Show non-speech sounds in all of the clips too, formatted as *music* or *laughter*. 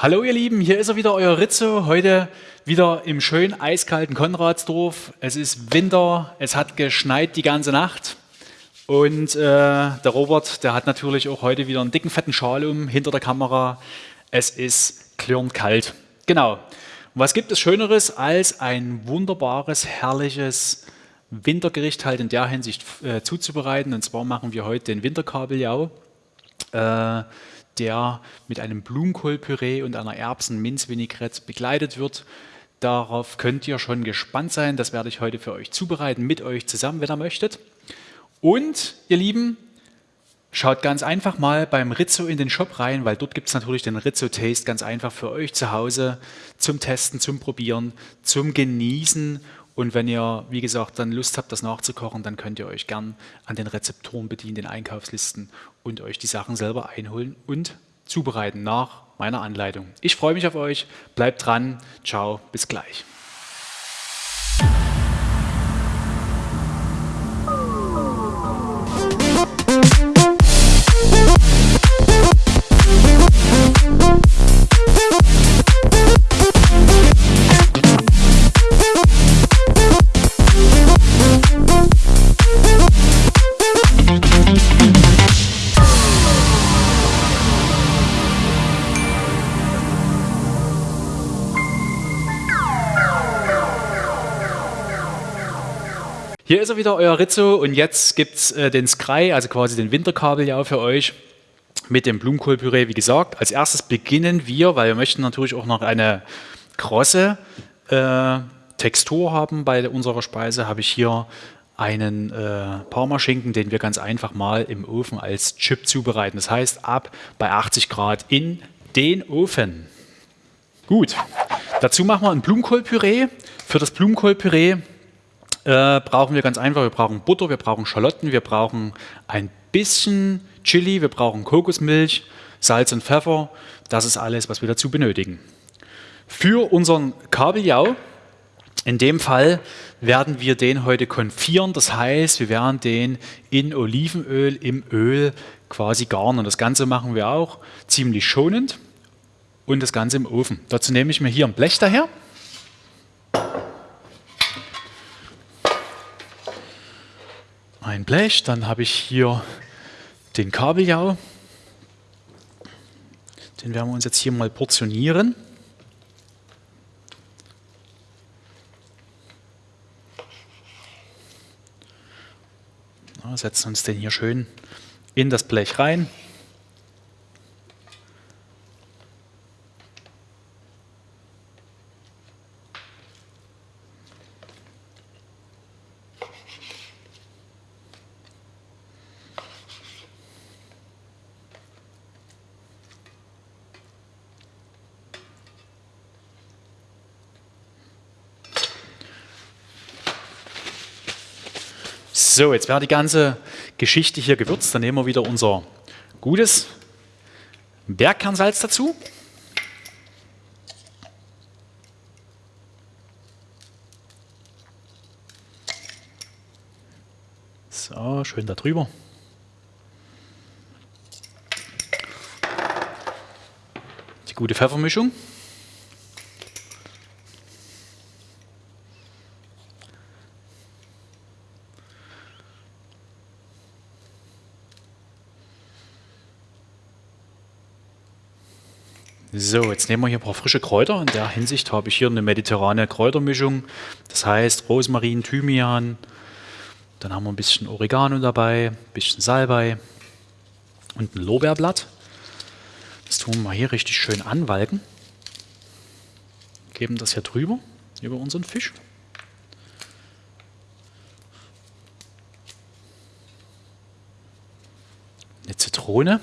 Hallo ihr Lieben, hier ist er wieder, euer Rizzo. Heute wieder im schönen eiskalten Konradsdorf. Es ist Winter, es hat geschneit die ganze Nacht. Und äh, der Robert, der hat natürlich auch heute wieder einen dicken, fetten Schal um hinter der Kamera. Es ist klirrend kalt. Genau. Und was gibt es Schöneres als ein wunderbares, herrliches Wintergericht halt in der Hinsicht äh, zuzubereiten? Und zwar machen wir heute den Winterkabeljau. Äh, der mit einem Blumenkohlpüree und einer Erbsen-Minz-Vinaigrette begleitet wird. Darauf könnt ihr schon gespannt sein. Das werde ich heute für euch zubereiten, mit euch zusammen, wenn ihr möchtet. Und, ihr Lieben, schaut ganz einfach mal beim Rizzo in den Shop rein, weil dort gibt es natürlich den Rizzo Taste ganz einfach für euch zu Hause zum Testen, zum Probieren, zum Genießen und wenn ihr, wie gesagt, dann Lust habt, das nachzukochen, dann könnt ihr euch gern an den Rezeptoren bedienen, den Einkaufslisten und euch die Sachen selber einholen und zubereiten nach meiner Anleitung. Ich freue mich auf euch, bleibt dran, ciao, bis gleich. Wieder, euer Rizzo, und jetzt gibt es äh, den Sky, also quasi den Winterkabeljau für euch mit dem Blumenkohlpüree, wie gesagt. Als erstes beginnen wir, weil wir möchten natürlich auch noch eine krosse äh, Textur haben bei unserer Speise, habe ich hier einen äh, Parmaschinken, den wir ganz einfach mal im Ofen als Chip zubereiten. Das heißt, ab bei 80 Grad in den Ofen. Gut, dazu machen wir ein Blumenkohlpüree. Für das Blumenkohlpüree äh, brauchen wir ganz einfach, wir brauchen Butter, wir brauchen Schalotten, wir brauchen ein bisschen Chili, wir brauchen Kokosmilch, Salz und Pfeffer. Das ist alles, was wir dazu benötigen. Für unseren Kabeljau, in dem Fall werden wir den heute konfieren, das heißt, wir werden den in Olivenöl im Öl quasi garnen. Das Ganze machen wir auch ziemlich schonend und das Ganze im Ofen. Dazu nehme ich mir hier ein Blech daher. Ein Blech, dann habe ich hier den Kabeljau. Den werden wir uns jetzt hier mal portionieren. setzen uns den hier schön in das Blech rein. So, jetzt wäre die ganze Geschichte hier gewürzt. Dann nehmen wir wieder unser gutes Bergkernsalz dazu. So, schön da drüber. Die gute Pfeffermischung. So, jetzt nehmen wir hier ein paar frische Kräuter. In der Hinsicht habe ich hier eine mediterrane Kräutermischung. Das heißt Rosmarin, Thymian. Dann haben wir ein bisschen Oregano dabei, ein bisschen Salbei und ein Lorbeerblatt. Das tun wir mal hier richtig schön anwalken. Geben das hier drüber, über unseren Fisch. Eine Zitrone.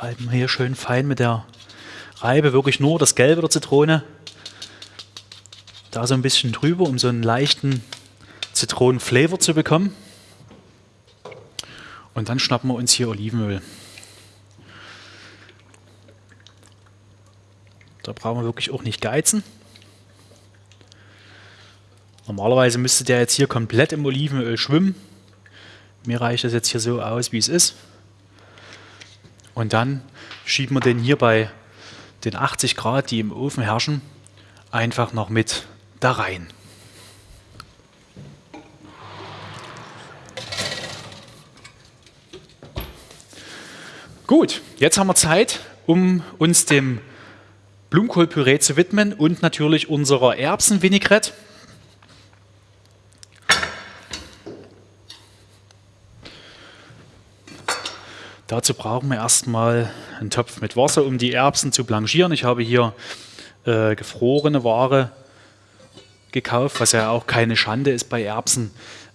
Reiben wir hier schön fein mit der Reibe wirklich nur das Gelbe der Zitrone. Da so ein bisschen drüber, um so einen leichten Zitronenflavor zu bekommen. Und dann schnappen wir uns hier Olivenöl. Da brauchen wir wirklich auch nicht geizen. Normalerweise müsste der jetzt hier komplett im Olivenöl schwimmen. Mir reicht das jetzt hier so aus, wie es ist. Und dann schieben wir den hier bei den 80 Grad, die im Ofen herrschen, einfach noch mit da rein. Gut, jetzt haben wir Zeit, um uns dem Blumenkohlpüree zu widmen und natürlich unserer Erbsenvinaigrette. Dazu brauchen wir erstmal einen Topf mit Wasser, um die Erbsen zu blanchieren. Ich habe hier äh, gefrorene Ware gekauft, was ja auch keine Schande ist bei Erbsen.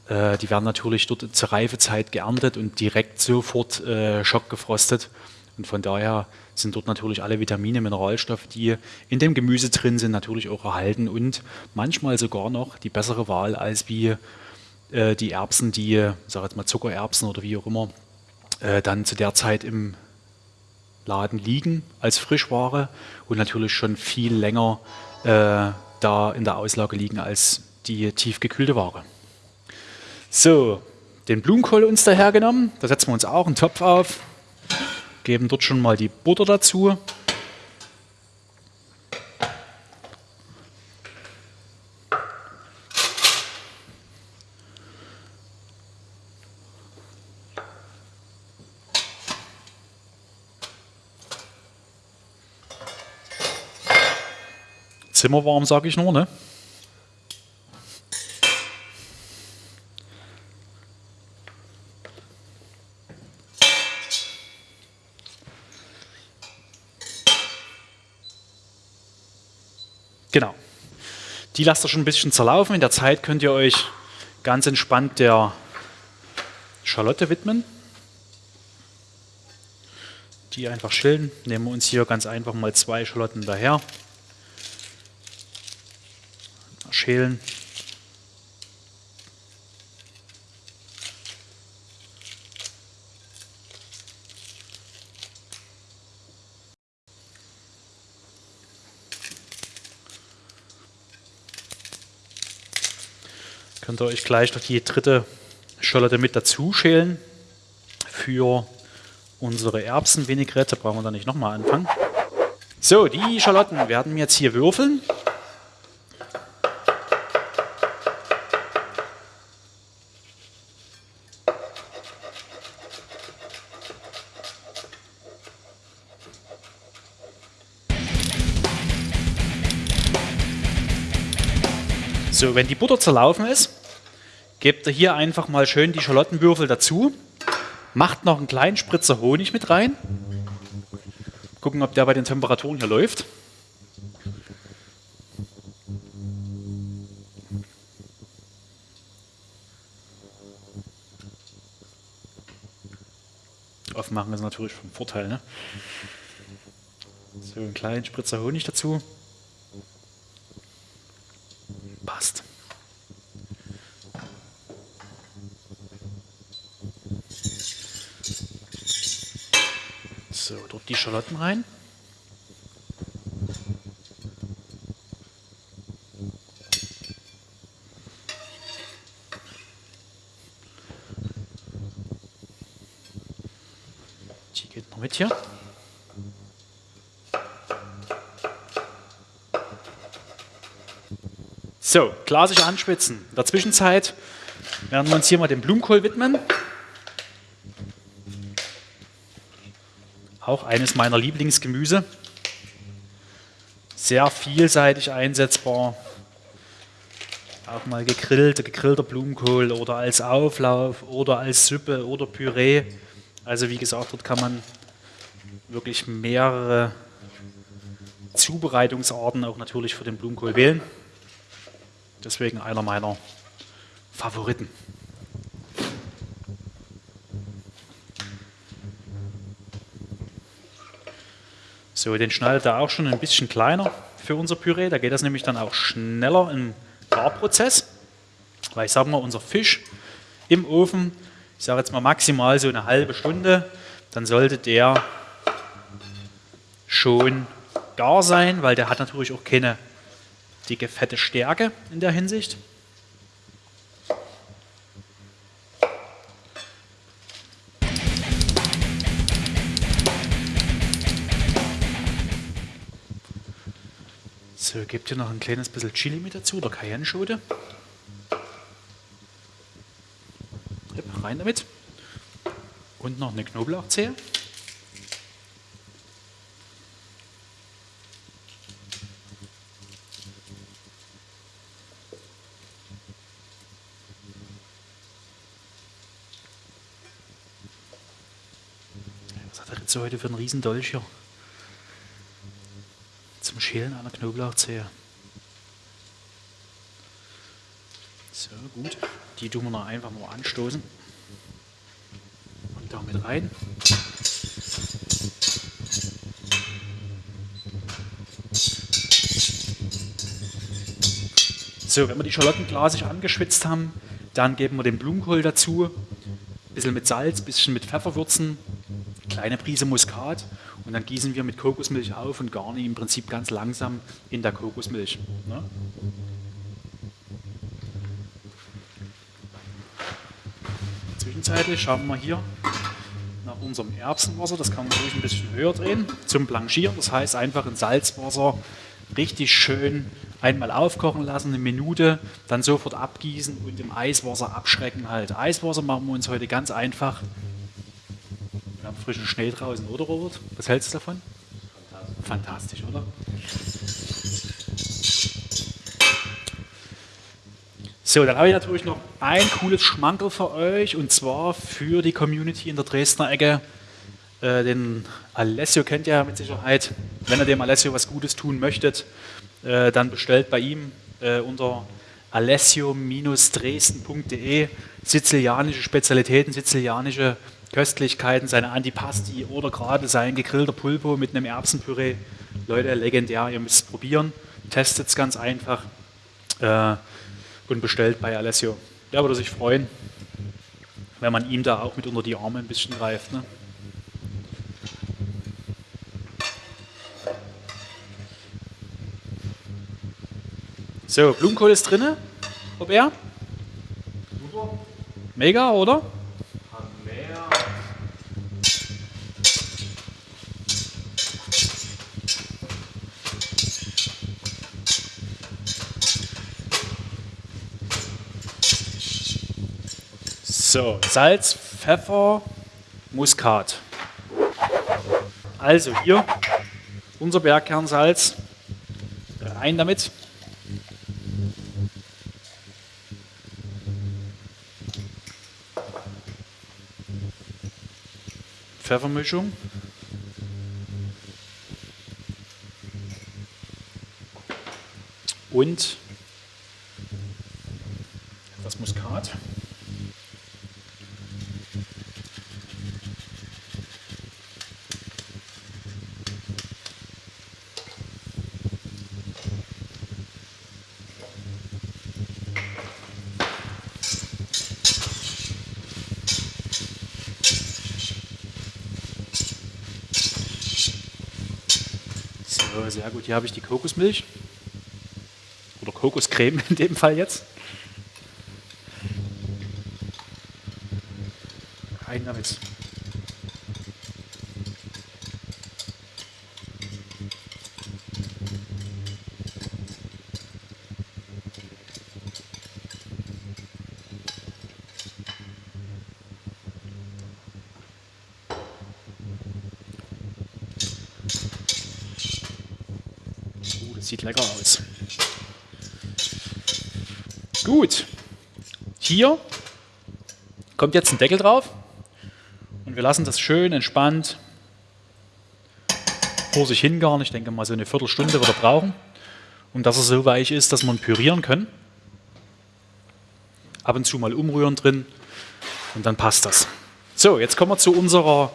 Äh, die werden natürlich dort zur Reifezeit geerntet und direkt sofort äh, schockgefrostet. Und von daher sind dort natürlich alle Vitamine, Mineralstoffe, die in dem Gemüse drin sind, natürlich auch erhalten und manchmal sogar noch die bessere Wahl als wie äh, die Erbsen, die, sag jetzt mal Zuckererbsen oder wie auch immer, äh, dann zu der Zeit im Laden liegen als Frischware und natürlich schon viel länger äh, da in der Auslage liegen als die tiefgekühlte Ware. So, den Blumenkohl uns dahergenommen, da setzen wir uns auch einen Topf auf, geben dort schon mal die Butter dazu. Zimmerwarm, sage ich nur, ne? Genau. Die lasst ihr schon ein bisschen zerlaufen. In der Zeit könnt ihr euch ganz entspannt der Schalotte widmen. Die einfach schälen. Nehmen wir uns hier ganz einfach mal zwei Schalotten daher. Schälen. Könnt ihr euch gleich noch die dritte Schalotte mit dazu schälen für unsere Erbsenvinaigrette. Brauchen wir da nicht nochmal anfangen. So, die Schalotten werden wir jetzt hier würfeln. So, wenn die Butter zerlaufen ist, gebt ihr hier einfach mal schön die Schalottenwürfel dazu. Macht noch einen kleinen Spritzer Honig mit rein. Gucken, ob der bei den Temperaturen hier läuft. Aufmachen ist natürlich vom Vorteil. Ne? So, einen kleinen Spritzer Honig dazu. Passt. So, dort die Schalotten rein. Die geht noch mit hier. So, glasig anschwitzen. In der Zwischenzeit werden wir uns hier mal dem Blumenkohl widmen. Auch eines meiner Lieblingsgemüse. Sehr vielseitig einsetzbar. Auch mal gegrillt, gegrillter Blumenkohl oder als Auflauf oder als Suppe oder Püree. Also wie gesagt, dort kann man wirklich mehrere Zubereitungsarten auch natürlich für den Blumenkohl wählen. Deswegen einer meiner Favoriten. So, den schneidet er auch schon ein bisschen kleiner für unser Püree. Da geht das nämlich dann auch schneller im Garprozess. Weil ich sage mal, unser Fisch im Ofen, ich sage jetzt mal maximal so eine halbe Stunde, dann sollte der schon gar sein, weil der hat natürlich auch keine dicke, fette Stärke in der Hinsicht. Gebt ihr noch ein kleines bisschen Chili mit dazu oder Cayenne-Schote. Rein damit. Und noch eine Knoblauchzehe. Was hat er jetzt heute für einen riesen Dolch hier? Schälen einer Knoblauchzehe. So, gut. Die tun wir noch einfach mal anstoßen. Und damit rein. So, wenn wir die Schalotten glasig angeschwitzt haben, dann geben wir den Blumenkohl dazu. Ein bisschen mit Salz, ein bisschen mit Pfeffer würzen, kleine Prise Muskat und dann gießen wir mit Kokosmilch auf und garnieren im Prinzip ganz langsam in der Kokosmilch. Ne? Zwischenzeitlich schauen wir hier nach unserem Erbsenwasser, das kann man ruhig ein bisschen höher drehen, zum Blanchieren. Das heißt einfach in Salzwasser richtig schön einmal aufkochen lassen, eine Minute, dann sofort abgießen und im Eiswasser abschrecken halt. Eiswasser machen wir uns heute ganz einfach. Wir haben frischen Schnee draußen, oder Robert? Was hältst du davon? Fantastisch, Fantastisch oder? So, dann habe ich natürlich noch ein cooles Schmankerl für euch und zwar für die Community in der Dresdner Ecke. Äh, den Alessio kennt ihr mit Sicherheit. Wenn ihr dem Alessio was Gutes tun möchtet, äh, dann bestellt bei ihm äh, unter alessio-dresden.de sizilianische Spezialitäten, sizilianische Köstlichkeiten, seine Antipasti oder gerade sein gegrillter Pulpo mit einem Erbsenpüree. Leute, legendär, ihr müsst es probieren. Testet es ganz einfach äh, und bestellt bei Alessio. Der würde sich freuen, wenn man ihm da auch mit unter die Arme ein bisschen greift. Ne? So, Blumenkohl ist drin, Robert. Super. Mega, oder? Mehr. Salz, Pfeffer, Muskat. Also hier unser Bergkernsalz. Rein damit. Pfeffermischung. Und etwas Muskat. Sehr gut. Hier habe ich die Kokosmilch. Oder Kokoscreme in dem Fall jetzt. Rein damit. Sieht lecker aus. Gut. Hier kommt jetzt ein Deckel drauf und wir lassen das schön entspannt vor sich hingaren. Ich denke mal so eine Viertelstunde wird er brauchen, um dass er so weich ist, dass man pürieren können. Ab und zu mal umrühren drin und dann passt das. So, jetzt kommen wir zu unserer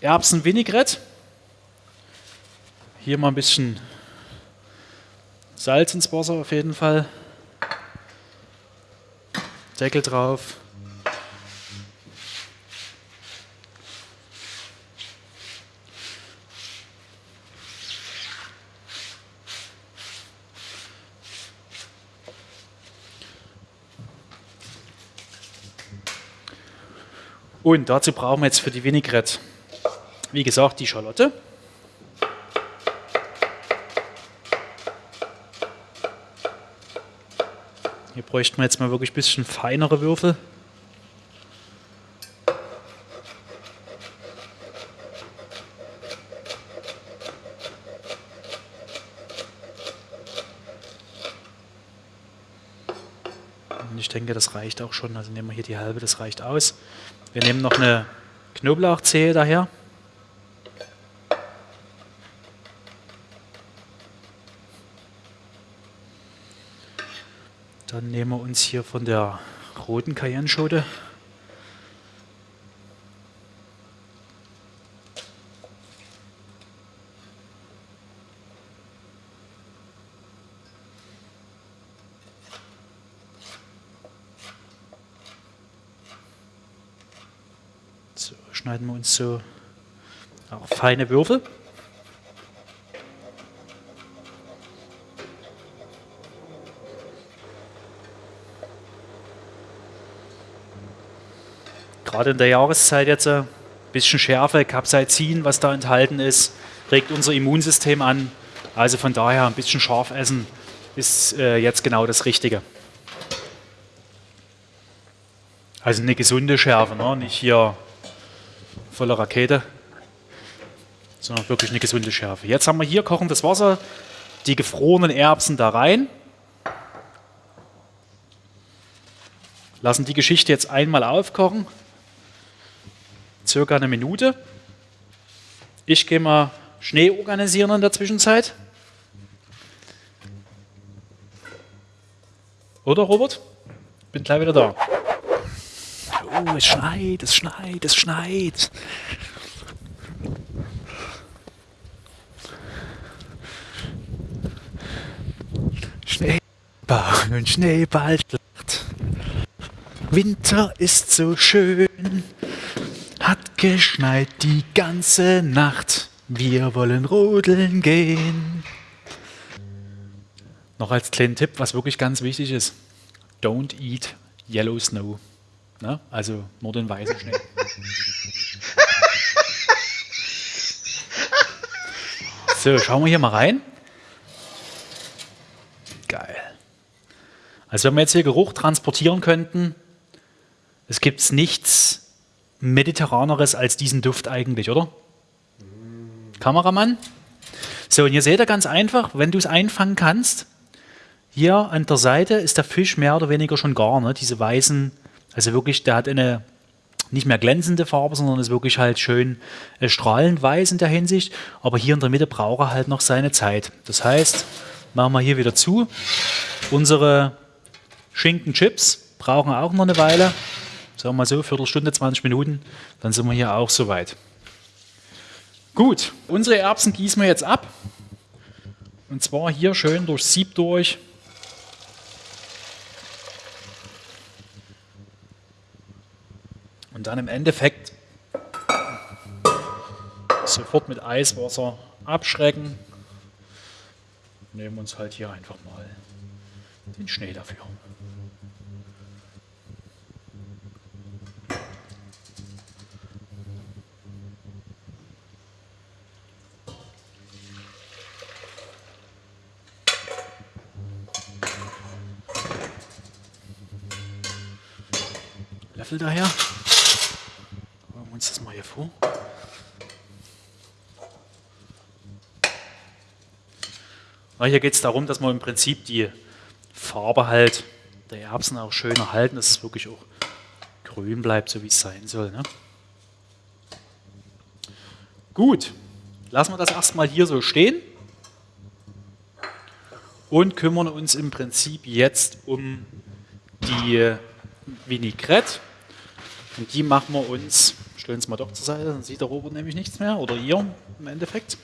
Erbsen-Vinaigrette. Hier mal ein bisschen Salz ins Wasser auf jeden Fall. Deckel drauf. Und dazu brauchen wir jetzt für die Vinaigrette, wie gesagt, die Schalotte. Hier bräuchten wir jetzt mal wirklich ein bisschen feinere Würfel. Und ich denke, das reicht auch schon. Also nehmen wir hier die halbe, das reicht aus. Wir nehmen noch eine Knoblauchzehe daher. Dann nehmen wir uns hier von der roten Cayenne-Schote So, schneiden wir uns so auch feine Würfel. Gerade in der Jahreszeit jetzt ein bisschen Schärfe, Capsaicin, was da enthalten ist, regt unser Immunsystem an. Also von daher ein bisschen scharf essen ist äh, jetzt genau das Richtige. Also eine gesunde Schärfe, ne? nicht hier voller Rakete, sondern wirklich eine gesunde Schärfe. Jetzt haben wir hier kochendes Wasser, die gefrorenen Erbsen da rein. Lassen die Geschichte jetzt einmal aufkochen, circa eine Minute. Ich gehe mal Schnee organisieren in der Zwischenzeit. Oder Robert? Bin gleich wieder da. Oh, es schneit, es schneit, es schneit. Schneeball und Schneeball. Winter ist so schön, geschneit die ganze Nacht. Wir wollen rodeln gehen. Noch als kleinen Tipp, was wirklich ganz wichtig ist: Don't eat yellow snow. Ne? Also nur den weißen Schnee. *laughs* so, schauen wir hier mal rein. Geil. Also wenn wir jetzt hier Geruch transportieren könnten, es gibt nichts mediterraneres als diesen Duft eigentlich, oder? Kameramann? So, und hier seht ihr ganz einfach, wenn du es einfangen kannst, hier an der Seite ist der Fisch mehr oder weniger schon gar, ne? diese weißen also wirklich, der hat eine nicht mehr glänzende Farbe, sondern ist wirklich halt schön äh, strahlend weiß in der Hinsicht. Aber hier in der Mitte braucht er halt noch seine Zeit. Das heißt, machen wir hier wieder zu. Unsere Schinkenchips brauchen auch noch eine Weile. Sagen wir mal so, Viertelstunde, 20 Minuten. Dann sind wir hier auch soweit. Gut, unsere Erbsen gießen wir jetzt ab. Und zwar hier schön durch Sieb durch. Und dann im Endeffekt sofort mit Eiswasser abschrecken. Nehmen uns halt hier einfach mal den Schnee dafür. Löffel daher uns das mal hier vor. Na, hier geht es darum, dass man im Prinzip die Farbe halt der Erbsen auch schön erhalten, dass es wirklich auch grün bleibt, so wie es sein soll. Ne? Gut, lassen wir das erstmal hier so stehen und kümmern uns im Prinzip jetzt um die Vinaigrette. Und die machen wir uns Stellen es mal doch zur Seite, dann sieht der Robot nämlich nichts mehr. Oder ihr im Endeffekt.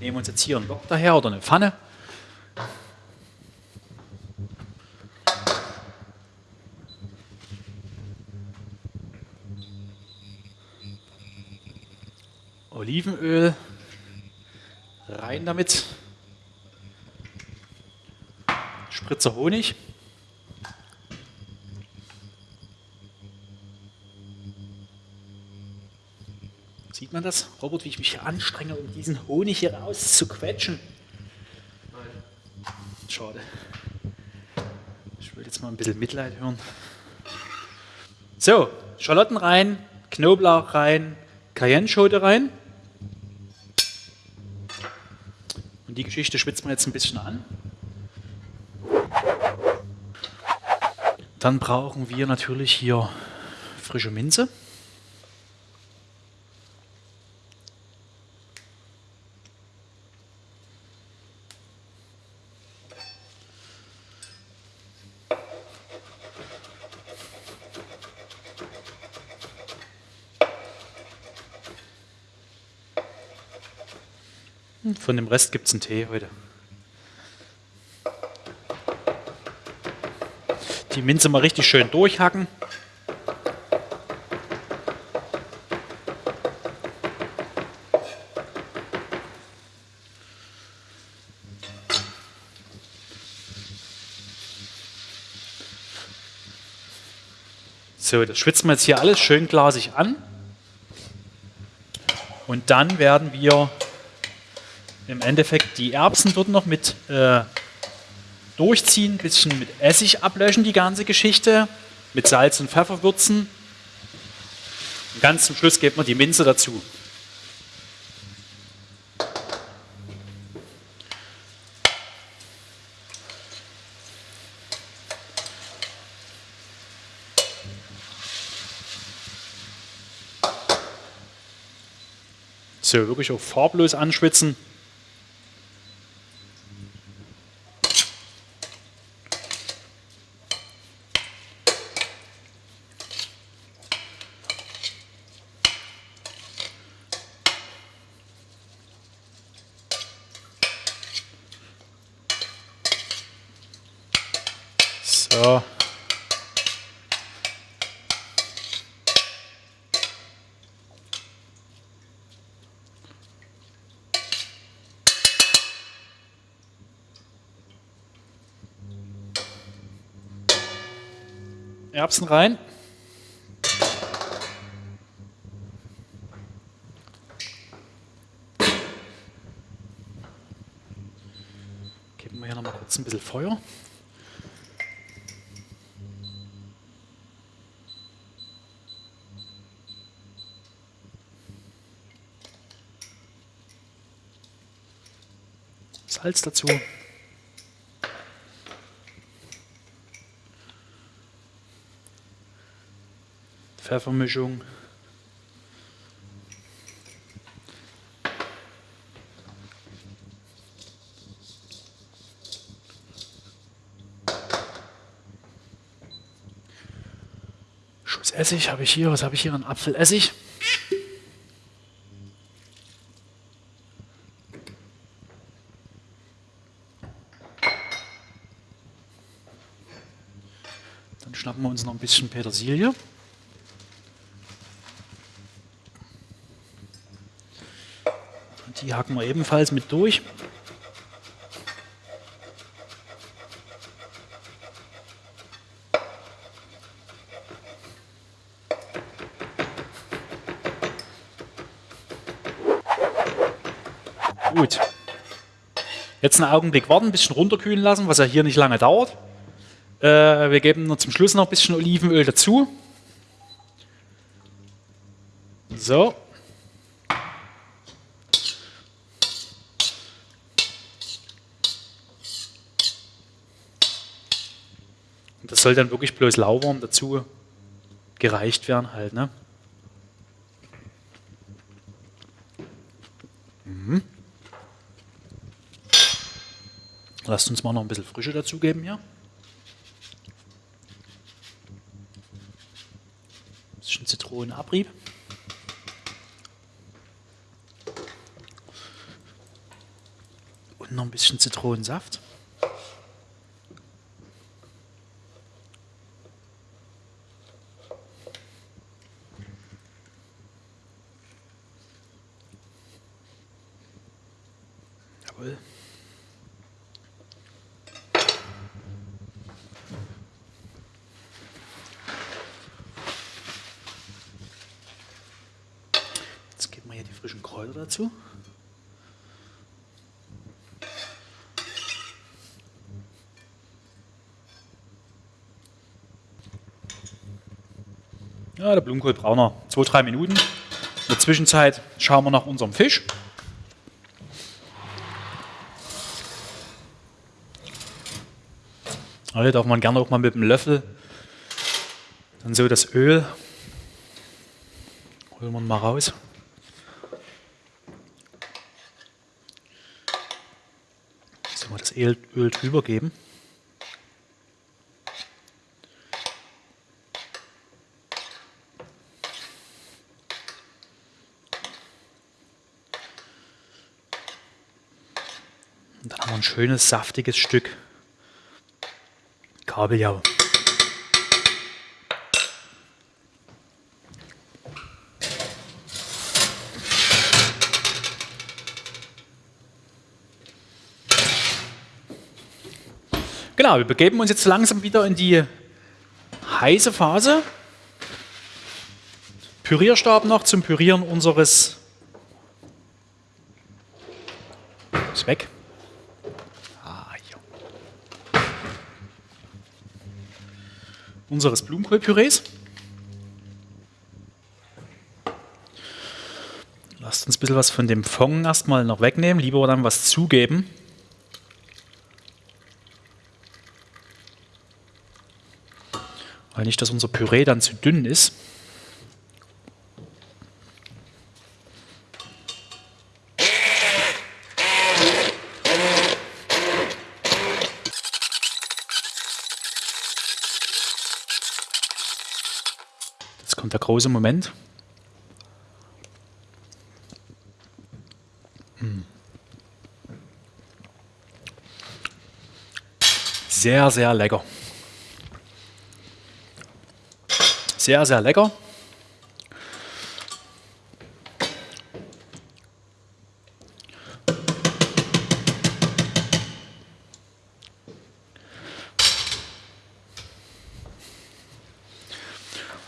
Nehmen uns jetzt hier einen Block daher oder eine Pfanne. Olivenöl rein damit. Spritzer Honig. Sieht man das, Robert, wie ich mich hier anstrenge, um diesen Honig hier rauszuquetschen? Nein. Schade. Ich Ich will jetzt mal ein bisschen Mitleid hören. So, Schalotten rein, Knoblauch rein, Cayenne-Schote rein. Und die Geschichte schwitzt man jetzt ein bisschen an. Dann brauchen wir natürlich hier frische Minze. Von dem Rest gibt es einen Tee heute. Die Minze mal richtig schön durchhacken. So, das schwitzen wir jetzt hier alles schön glasig an. Und dann werden wir im Endeffekt die Erbsen dort noch mit äh, durchziehen, ein bisschen mit Essig ablöschen, die ganze Geschichte, mit Salz und Pfeffer würzen. Und ganz zum Schluss gibt man die Minze dazu. So, wirklich auch farblos anschwitzen. So. Erbsen rein. Geben wir hier noch mal kurz ein bisschen Feuer. Salz dazu. Pfeffermischung. Schuss Essig habe ich hier. Was habe ich hier? Ein Apfelessig. Dann schnappen wir uns noch ein bisschen Petersilie. Die hacken wir ebenfalls mit durch. Gut. Jetzt einen Augenblick warten, ein bisschen runterkühlen lassen, was ja hier nicht lange dauert. Äh, wir geben noch zum Schluss noch ein bisschen Olivenöl dazu. So. Und das soll dann wirklich bloß lauwarm dazu gereicht werden halt, ne? Mhm. Lasst uns mal noch ein bisschen Frische dazugeben hier. Bisschen Zitronenabrieb. Und noch ein bisschen Zitronensaft. Jawohl. Euro dazu. Ja, der Blumenkohl braucht noch 2-3 Minuten. In der Zwischenzeit schauen wir nach unserem Fisch. Hier darf man gerne auch mal mit dem Löffel dann so das Öl holen wir mal raus. Öl, Öl drüber geben. Und dann haben wir ein schönes, saftiges Stück Kabeljau. Genau, wir begeben uns jetzt langsam wieder in die heiße Phase. Pürierstab noch zum Pürieren unseres. Ist weg. Ah, hier. Unseres Blumenkohlpürees. Lasst uns ein bisschen was von dem Fond erstmal noch wegnehmen, lieber dann was zugeben. Weil nicht, dass unser Püree dann zu dünn ist. Jetzt kommt der große Moment. Hm. Sehr, sehr lecker. Sehr, sehr lecker.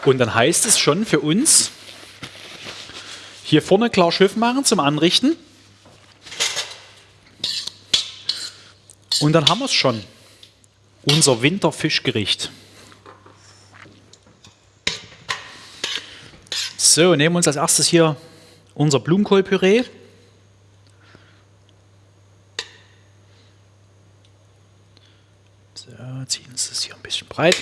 Und dann heißt es schon für uns, hier vorne klar Schiff machen zum Anrichten. Und dann haben wir es schon. Unser Winterfischgericht. So, nehmen wir uns als erstes hier unser Blumenkohlpüree. So, ziehen uns das hier ein bisschen breit.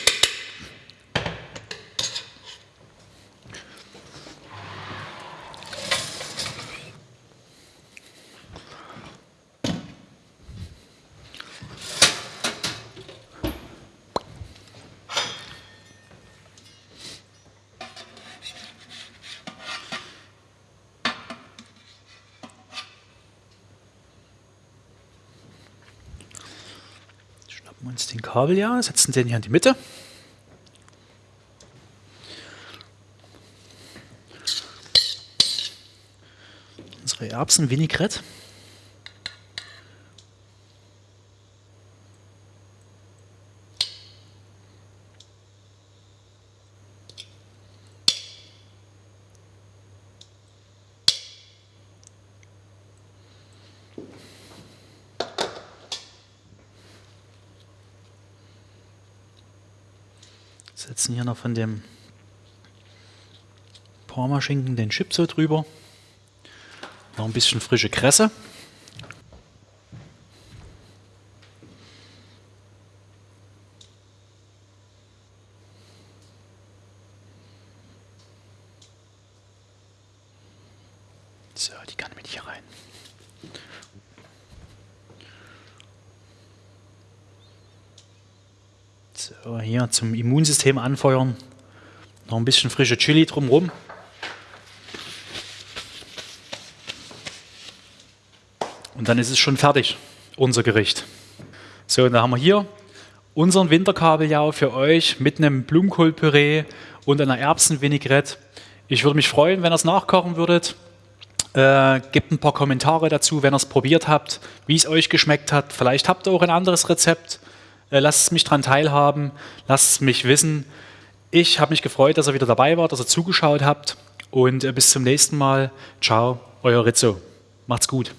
Ja, setzen den hier in die Mitte. Unsere Erbsen Setzen hier noch von dem Parmaschinken den Chip so drüber. Noch ein bisschen frische Kresse. So, die kann mit hier rein. So, hier zum Immunsystem anfeuern. Noch ein bisschen frische Chili drumherum. Und dann ist es schon fertig, unser Gericht. So, und dann haben wir hier unseren Winterkabeljau für euch mit einem Blumenkohlpüree und einer Erbsenvinaigrette. Ich würde mich freuen, wenn ihr es nachkochen würdet. Äh, gebt ein paar Kommentare dazu, wenn ihr es probiert habt, wie es euch geschmeckt hat. Vielleicht habt ihr auch ein anderes Rezept. Äh, lasst mich daran teilhaben, lasst mich wissen. Ich habe mich gefreut, dass ihr wieder dabei wart, dass ihr zugeschaut habt und äh, bis zum nächsten Mal. Ciao, euer Rizzo. Macht's gut.